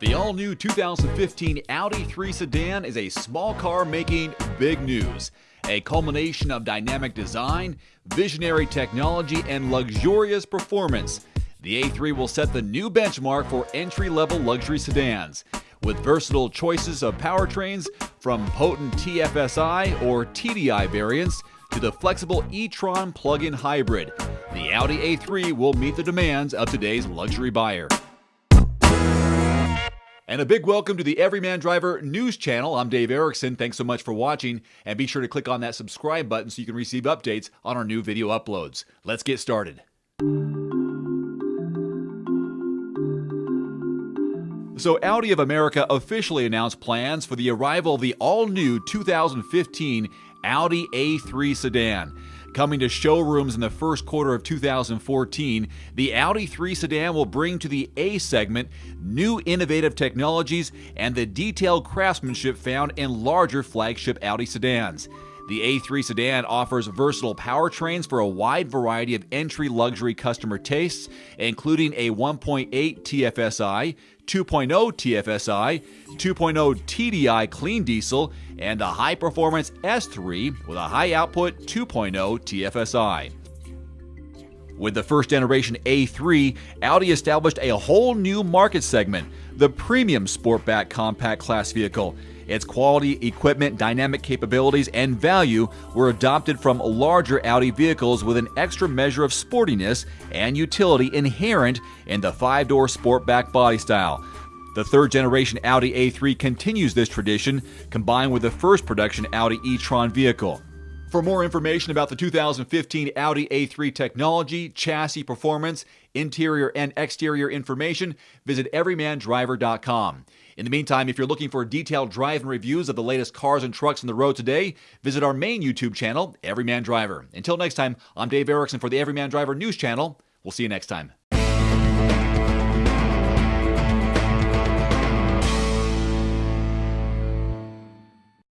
The all new 2015 Audi A3 sedan is a small car making big news. A culmination of dynamic design, visionary technology, and luxurious performance. The A3 will set the new benchmark for entry level luxury sedans. With versatile choices of powertrains from potent TFSI or TDI variants to the flexible e Tron plug in hybrid, the Audi A3 will meet the demands of today's luxury buyer. And a big welcome to the Everyman Driver News Channel. I'm Dave Erickson. Thanks so much for watching, and be sure to click on that subscribe button so you can receive updates on our new video uploads. Let's get started. So, Audi of America officially announced plans for the arrival of the all new 2015 Audi A3 sedan. Coming to showrooms in the first quarter of 2014, the Audi A3 sedan will bring to the A segment new innovative technologies and the detailed craftsmanship found in larger flagship Audi sedans. The A3 sedan offers versatile powertrains for a wide variety of entry luxury customer tastes, including a 1.8 TFSI, 2.0 TFSI, 2.0 TDI clean diesel, and a high performance S3 with a high output 2.0 TFSI. With the first generation A3, Audi established a whole new market segment, the premium Sportback compact class vehicle. Its quality, equipment, dynamic capabilities, and value were adopted from larger Audi vehicles with an extra measure of sportiness and utility inherent in the five door Sportback body style. The third generation Audi A3 continues this tradition, combined with the first production Audi e Tron vehicle. For more information about the 2015 Audi A3 technology, chassis performance, interior and exterior information, visit everymandriver.com. In the meantime, if you're looking for detailed drive and reviews of the latest cars and trucks on the road today, visit our main YouTube channel, Everyman Driver. Until next time, I'm Dave Erickson for the Everyman Driver News Channel. We'll see you next time.